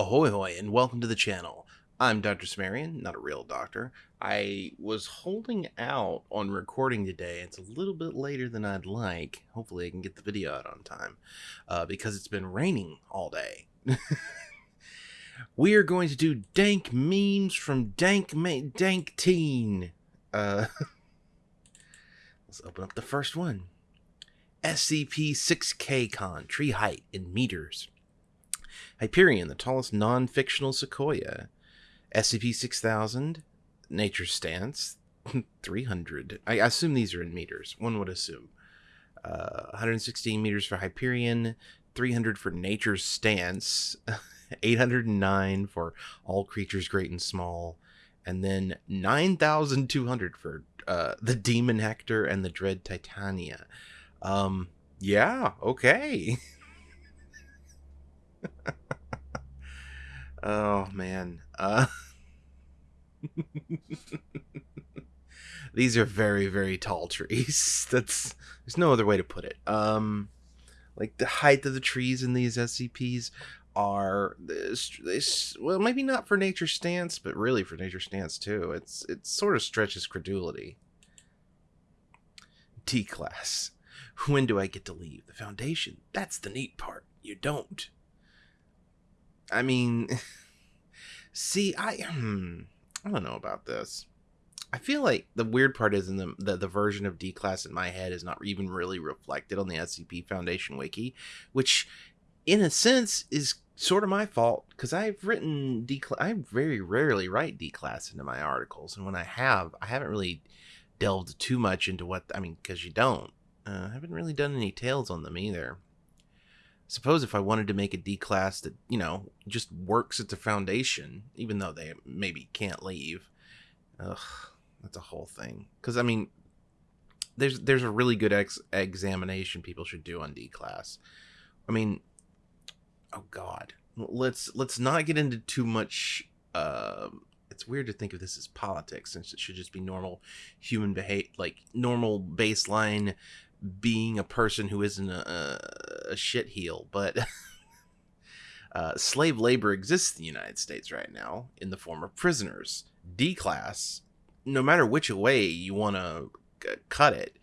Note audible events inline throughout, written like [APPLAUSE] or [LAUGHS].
Ahoy hoy and welcome to the channel. I'm Dr. Cimmerian, not a real doctor. I was holding out on recording today. It's a little bit later than I'd like. Hopefully I can get the video out on time uh, because it's been raining all day. [LAUGHS] we are going to do dank memes from Dank Dank Teen. Uh, [LAUGHS] let's open up the first one. SCP 6K Con, tree height in meters. Hyperion, the tallest non fictional sequoia. SCP 6000, Nature Stance, [LAUGHS] 300. I assume these are in meters. One would assume. Uh, 116 meters for Hyperion, 300 for Nature's Stance, [LAUGHS] 809 for all creatures great and small, and then 9,200 for uh, the Demon Hector and the Dread Titania. Um, yeah, okay. [LAUGHS] oh man. Uh [LAUGHS] These are very very tall trees. [LAUGHS] That's there's no other way to put it. Um like the height of the trees in these SCPs are this, this well maybe not for nature stance but really for nature stance too. It's it sort of stretches credulity. D class. When do I get to leave the foundation? That's the neat part. You don't. I mean, [LAUGHS] see, I hmm, I don't know about this. I feel like the weird part is in the, the, the version of D class in my head is not even really reflected on the SCP Foundation wiki, which, in a sense, is sort of my fault because I've written D class. I very rarely write D class into my articles, and when I have, I haven't really delved too much into what I mean because you don't. Uh, I haven't really done any tales on them either suppose if I wanted to make a D class that, you know, just works at the foundation, even though they maybe can't leave, ugh, that's a whole thing. Because, I mean, there's there's a really good ex- examination people should do on D class. I mean, oh god, let's let's not get into too much. Uh, it's weird to think of this as politics, since it should just be normal human behavior, like normal baseline being a person who isn't a, a shit heel, but [LAUGHS] uh, slave labor exists in the United States right now in the form of prisoners. D class, no matter which way you want to cut it,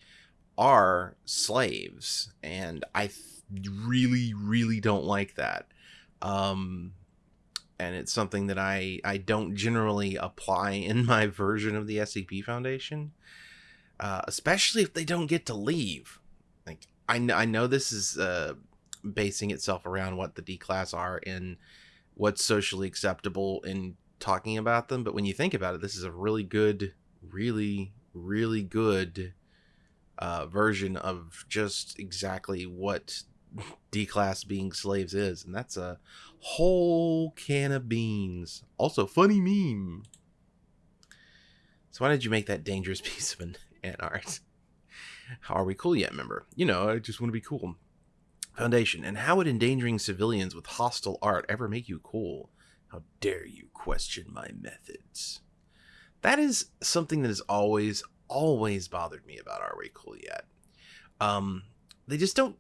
are slaves, and I th- really, really don't like that. Um, and it's something that I I don't generally apply in my [LAUGHS] version of the SCP Foundation uh, especially if they don't get to leave. Like I, I know this is uh, basing itself around what the D class are and what's socially acceptable in talking about them, but when you think about it, this is a really good, really, really good uh, version of just exactly what D class being slaves is, and that's a whole can of beans. Also, funny meme. So why did you make that dangerous [LAUGHS] piece of an and [LAUGHS] art. Are we cool yet, member? You know, I just want to be cool. Foundation. And how would endangering civilians with hostile art ever make you cool? How dare you question my methods? That is something that has always, always bothered me about Are We Cool Yet? Um, they just don't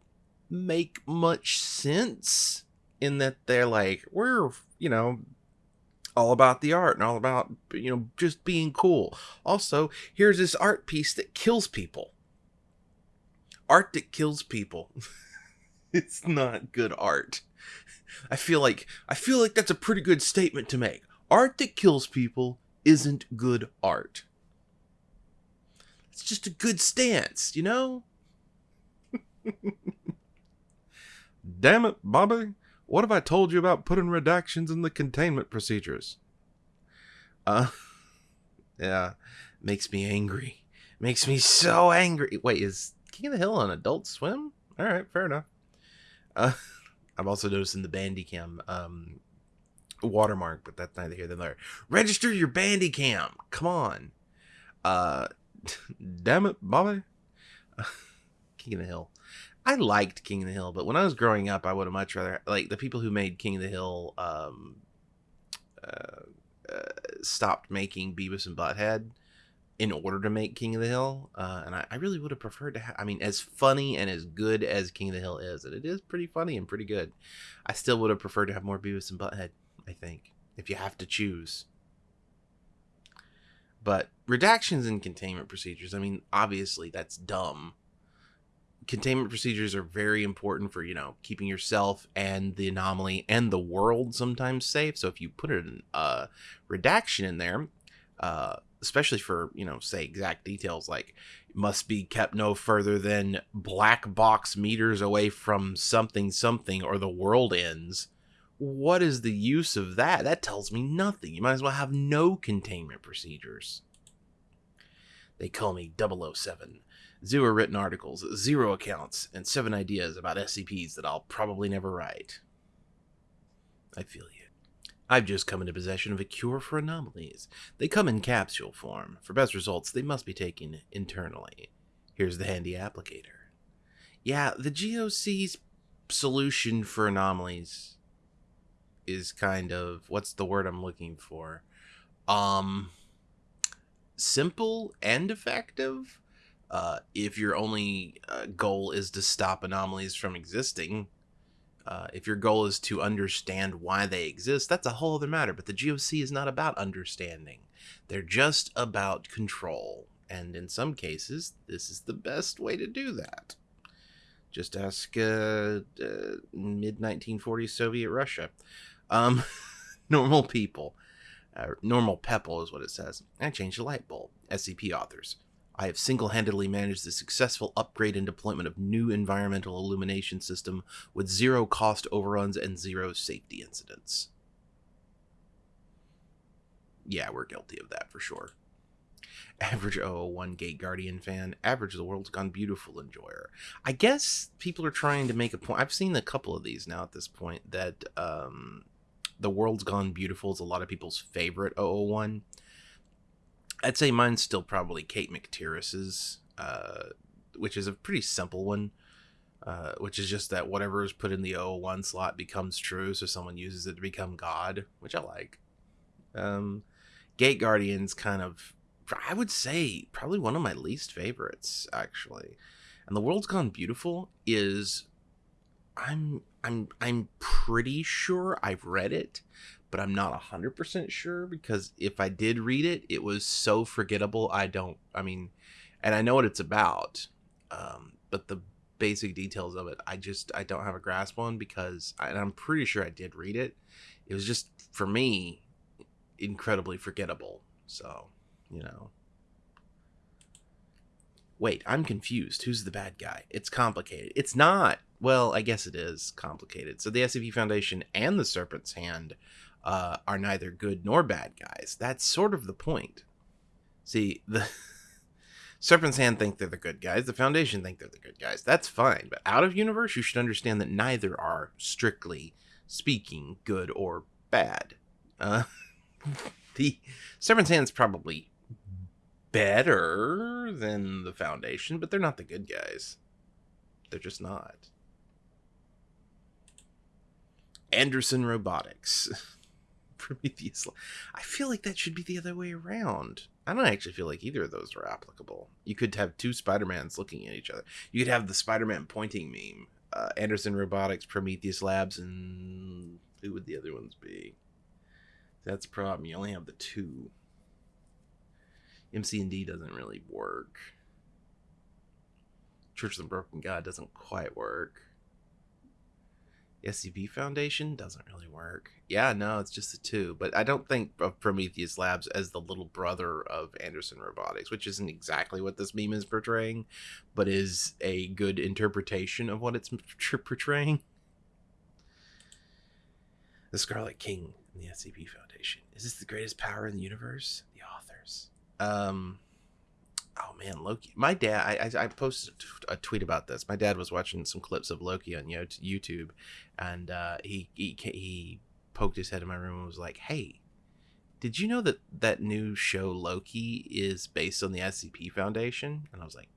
make much sense in that they're like, we're, you know, all about the art and all about you know just being cool. Also, here's this art piece that kills people. Art that kills people. [LAUGHS] it's not good art. I feel like I feel like that's a pretty good statement to make. Art that kills people isn't good art. It's just a good stance, you know? [LAUGHS] Damn it, Bobby. What have I told you about putting redactions in the containment procedures? Uh, [LAUGHS] yeah, makes me angry. Makes me so angry. Wait, is King of the Hill on Adult Swim? All right, fair enough. Uh, [LAUGHS] I'm also noticing the Bandicam um, watermark, but that's neither here nor there. Register your Bandicam. Come on. Uh, [LAUGHS] damn it, Bobby. King of the Hill. I liked King of the Hill, but when I was growing up, I would have much rather like the people who made King of the Hill um, uh, uh, stopped making Beavis and Butthead in order to make King of the Hill, uh, and I, I, really would have preferred to have. I mean, as funny and as good as King of the Hill is, and it is pretty funny and pretty good, I still would have preferred to have more Beavis and Butthead. I think, if you have to choose. But redactions and containment procedures, I mean, obviously that's dumb. Containment procedures are very important for, you know, keeping yourself and the anomaly and the world sometimes safe. So if you put a uh, redaction in there, uh, especially for, you know, say exact details like must be kept no further than black box meters away from something something or the world ends what is the use of that? That tells me nothing. You might as well have no containment procedures they call me 007 zero written articles zero accounts and seven ideas about scps that i'll probably never write i feel you I've just come into possession of a cure for anomalies. They come in capsule form. For best results, they must be taken internally. Here's the handy applicator. Yeah, the GOC's solution for anomalies is kind of what's the word I'm looking for? Um simple and effective. Uh, if your only uh, goal is to stop anomalies from existing, uh, if your goal is to understand why they exist, that's a whole other matter. But the GOC is not about understanding, they're just about control. And in some cases, this is the best way to do that. Just ask uh, uh, mid 1940s Soviet Russia. Um, [LAUGHS] normal people. Uh, normal people is what it says. I changed the light bulb. SCP authors. I have single handedly managed the successful upgrade and deployment of new environmental illumination system with zero cost overruns and zero safety incidents. Yeah, we're guilty of that for sure. Average 001 Gate Guardian fan, average The World's Gone Beautiful enjoyer. I guess people are trying to make a point. I've seen a couple of these now at this point that um, The World's Gone Beautiful is a lot of people's favorite 001 I'd say mine's still probably Kate McTiriss's, uh, which is a pretty simple one. Uh, which is just that whatever is put in the 001 slot becomes true, so someone uses it to become God, which I like. Um, Gate Guardian's kind of, I would say, probably one of my least favorites, actually. And The World's Gone Beautiful is, I'm, I'm, I'm pretty sure I've read it, but I'm not 100% sure because if I did read it, it was so forgettable. I don't, I mean, and I know what it's about, um, but the basic details of it, I just, I don't have a grasp on because, I, and I'm pretty sure I did read it. It was just, for me, incredibly forgettable. So, you know. Wait, I'm confused. Who's the bad guy? It's complicated. It's not. Well, I guess it is complicated. So the SCP Foundation and the Serpent's Hand uh, are neither good nor bad guys. That's sort of the point. See, the [LAUGHS] Serpent's Hand think they're the good guys. The Foundation think they're the good guys. That's fine. But out of universe, you should understand that neither are strictly speaking good or bad. Uh, [LAUGHS] the Serpent's Hand's probably better than the Foundation, but they're not the good guys. They're just not. Anderson Robotics. [LAUGHS] Prometheus. I feel like that should be the other way around. I don't actually feel like either of those are applicable. You could have two Spider-Mans looking at each other. You could have the Spider-Man pointing meme. Uh, Anderson Robotics, Prometheus Labs, and who would the other ones be? That's a problem. You only have the two. MC&D doesn't really work. Church of the Broken God doesn't quite work. SCP Foundation doesn't really work. Yeah, no, it's just the two. But I don't think of Prometheus Labs as the little brother of Anderson Robotics, which isn't exactly what this meme is portraying, but is a good interpretation of what it's portraying. The Scarlet King and the SCP Foundation. Is this the greatest power in the universe? The authors. Um, man, Loki. My dad, I, I, posted a tweet about this. My dad was watching some clips of Loki on YouTube, and uh, he, he he poked his head in my room and was like, "Hey, did you know that that new show Loki is based on the SCP Foundation?" And I was like,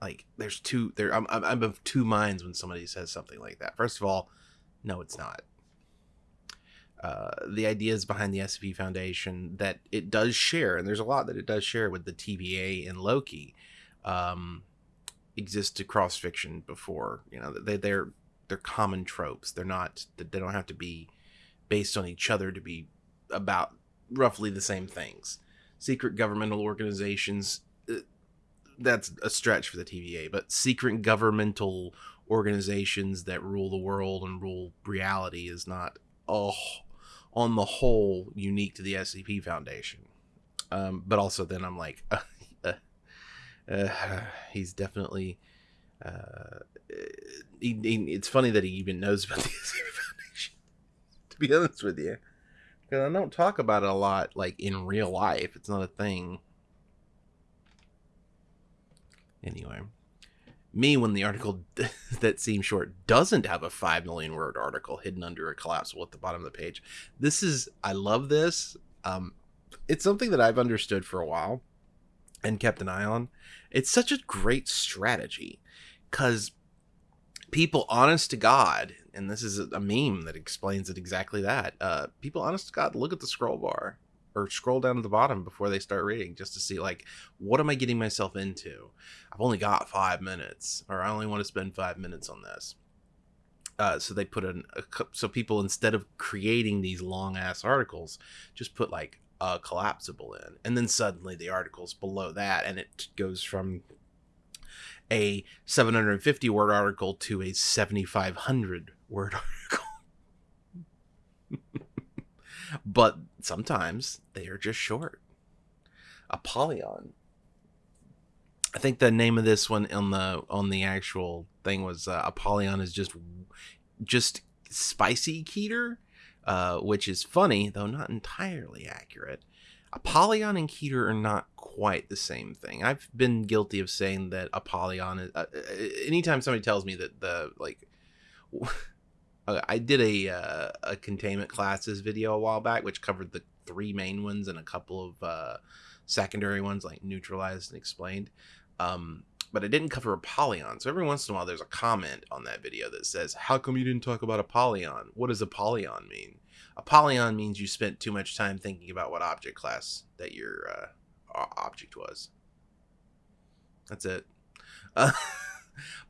"Like, there's two there. I'm I'm of two minds when somebody says something like that. First of all, no, it's not uh, the ideas behind the SCP Foundation that it does share, and there's a lot that it does share with the TVA and Loki, um, exist to cross fiction before. You know, they they're they're common tropes. They're not they don't have to be based on each other to be about roughly the same things. Secret governmental organizations uh, that's a stretch for the TVA, but secret governmental organizations that rule the world and rule reality is not oh on the whole unique to the SCP Foundation. Um, but also then I'm like uh, [LAUGHS] uh, uh, he's definitely uh, he, he, it's funny that he even knows about the [LAUGHS] SCP Foundation. To be honest with you, because I don't talk about it a lot, like in real life. It's not a thing. Anyway, me when the article [LAUGHS] that seems short doesn't have a 5 million word article hidden under a collapsible at the bottom of the page. This is, I love this. Um, it's something that I've understood for a while and kept an eye on. It's such a great strategy because people, honest to God, and this is a meme that explains it exactly that. Uh, people, honest to God, look at the scroll bar or scroll down to the bottom before they start reading just to see like what am I getting myself into? I've only got five minutes, or I only want to spend five minutes on this. Uh, so they put in a, so people instead of creating these long ass articles, just put like a collapsible in, and then suddenly the articles below that, and it goes from a 750 word article to a 7500 word [LAUGHS] article. But sometimes they are just short. Apollyon. I think the name of this one on the on the actual thing was uh, Apollyon is just just spicy Keter, uh, which is funny though not entirely accurate. Apollyon and Keter are not quite the same thing. I've been guilty of saying that Apollyon is. Uh, uh anytime somebody tells me that the like I did a uh, a containment classes video a while back, which covered the three main ones and a couple of uh, secondary ones like neutralized and explained. Um, but I didn't cover a Apollyon. So every once in a while, there's a comment on that video that says, "How come you didn't talk about a Apollyon? What does Apollyon mean?" A Apollyon means you spent too much time thinking about what object class that your uh, object was. That's it. [LAUGHS]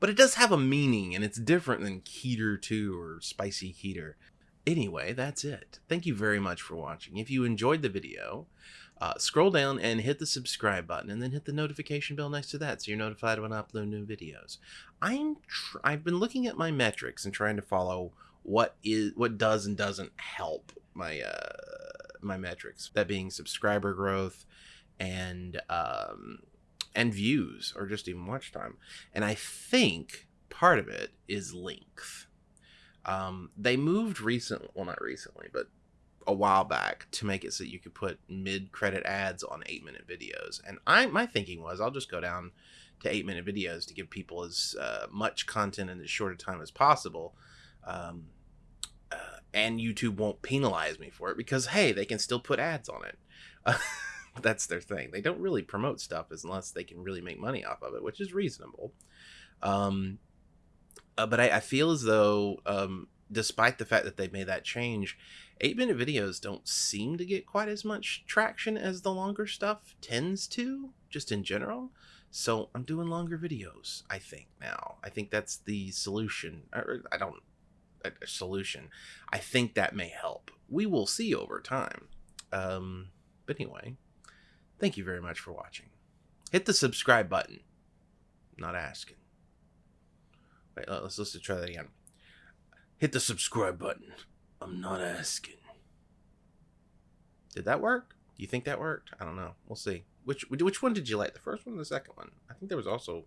But it does have a meaning and it's different than Keter 2 or Spicy Keter. Anyway, that's it. Thank you very much for watching. If you enjoyed the video, uh, scroll down and hit the subscribe button and then hit the notification bell next to that so you're notified when I upload new videos. I'm I've been looking at my metrics and trying to follow what is what does and doesn't help my uh, my metrics. That being subscriber growth and um, and views or just even watch time. And I think part of it is length. Um, they moved recently, well, not recently, but a while back to make it so you could put mid-credit ads on eight-minute videos. And I, my thinking was, I'll just go down to eight-minute videos to give people as uh, much content in as short a time as possible. Um, uh, and YouTube won't penalize me for it because hey, they can still put ads on it. [LAUGHS] that's their thing. They don't really promote stuff unless they can really make money off of it, which is reasonable. Um, uh, but I, I, feel as though, um, despite the fact that they made that change, eight minute videos don't seem to get quite as much traction as the longer stuff tends to, just in general. So I'm doing longer videos, I think, now. I think that's the solution. Or I don't, a, a solution. I think that may help. We will see over time. Um, but anyway, Thank you very much for watching. Hit the subscribe button. not asking. Wait, let's let's try that again. Hit the subscribe button. I'm not asking. Did that work? Do you think that worked? I don't know. We'll see. Which which one did you like? The first one or the second one? I think there was also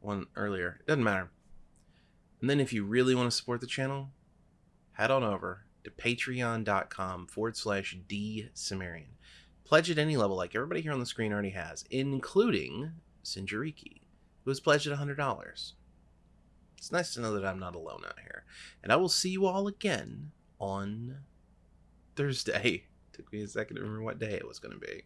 one earlier. It doesn't matter. And then if you really want to support the channel, head on over to patreon.com forward slash D Cimmerian. Pledge at any level, like everybody here on the screen already has, including Sinjariki, who has pledged at $100. It's nice to know that I'm not alone out here. And I will see you all again on Thursday. [LAUGHS] Took me a second to remember what day it was going to be.